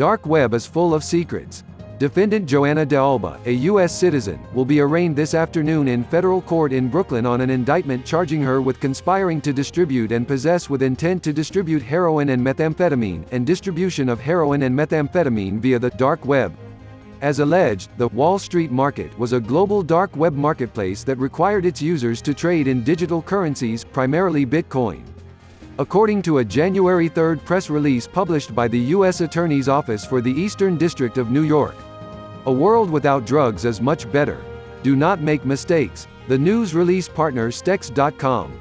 dark web is full of secrets. Defendant Joanna de Alba, a U.S. citizen, will be arraigned this afternoon in federal court in Brooklyn on an indictment charging her with conspiring to distribute and possess with intent to distribute heroin and methamphetamine, and distribution of heroin and methamphetamine via the dark web. As alleged, the Wall Street market was a global dark web marketplace that required its users to trade in digital currencies, primarily Bitcoin. According to a January 3 press release published by the U.S. Attorney's Office for the Eastern District of New York, a world without drugs is much better. Do not make mistakes. The news release partner Stex.com